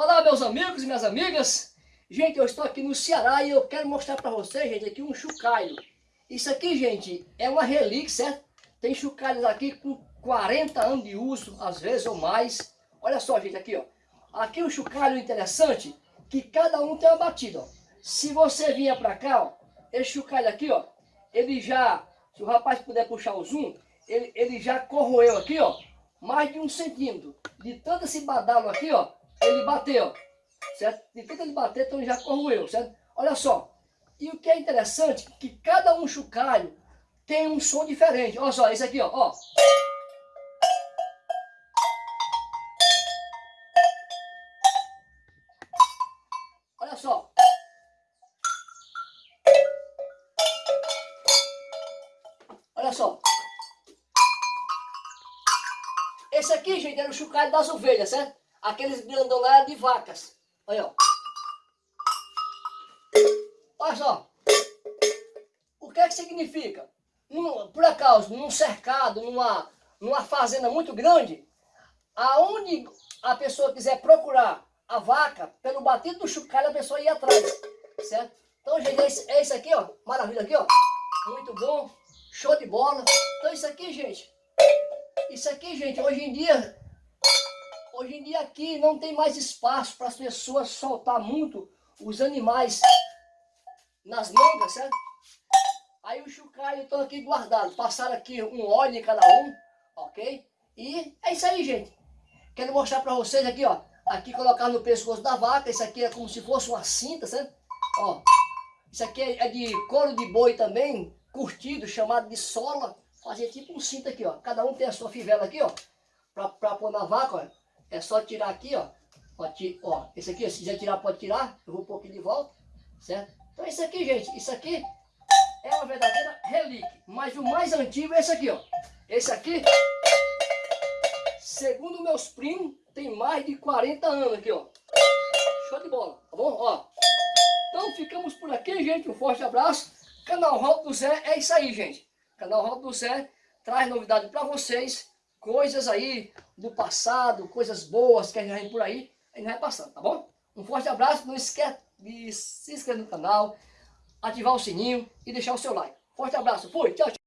Olá meus amigos e minhas amigas, gente eu estou aqui no Ceará e eu quero mostrar para vocês gente aqui um chocalho. Isso aqui gente é uma relíquia, certo? Tem chocalhos aqui com 40 anos de uso, às vezes ou mais. Olha só gente aqui ó, aqui um chocalho interessante que cada um tem uma batida ó. Se você vier para cá ó, esse chocalho aqui ó, ele já, se o rapaz puder puxar o zoom, ele, ele já corroeu aqui ó, mais de um centímetro. De tanto esse badalo aqui ó, ele bateu, certo? De tanto ele bater, então já corroeu, certo? Olha só, e o que é interessante, que cada um chocalho tem um som diferente. Olha só, esse aqui, ó, ó. Olha só. Olha só. Esse aqui, gente, era o chocalho das ovelhas, certo? Aqueles grandão lá de vacas. Olha, ó. Olha só. O que é que significa? Num, por acaso, num cercado, numa, numa fazenda muito grande, aonde a pessoa quiser procurar a vaca, pelo batido do chocalho, a pessoa ia atrás. Certo? Então, gente, é esse, é esse aqui, ó. Maravilha aqui, ó. Muito bom. Show de bola. Então, isso aqui, gente. Isso aqui, gente, hoje em dia Hoje em dia aqui não tem mais espaço para as pessoas soltar muito os animais nas mangas, certo? Aí o chocalho estão aqui guardados. Passaram aqui um óleo em cada um, ok? E é isso aí, gente. Quero mostrar para vocês aqui, ó. Aqui colocar no pescoço da vaca. Isso aqui é como se fosse uma cinta, certo? Ó. Isso aqui é de couro de boi também, curtido, chamado de sola. Fazer tipo um cinto aqui, ó. Cada um tem a sua fivela aqui, ó. Pra, pra pôr na vaca, ó. É só tirar aqui, ó. Pode, ó, esse aqui, se quiser tirar, pode tirar. Eu vou pôr aqui de volta, certo? Então isso aqui, gente, isso aqui é uma verdadeira relíquia. Mas o mais antigo é esse aqui, ó. Esse aqui, segundo meus primos, tem mais de 40 anos aqui, ó. Show de bola, tá bom? Ó. Então ficamos por aqui, gente. Um forte abraço. Canal Rodo do Zé é isso aí, gente. Canal Rodo do Zé traz novidade para vocês coisas aí do passado, coisas boas que a gente vai por aí, a gente vai passando, tá bom? Um forte abraço, não esquece de se inscrever no canal, ativar o sininho e deixar o seu like. Forte abraço, fui, tchau, tchau.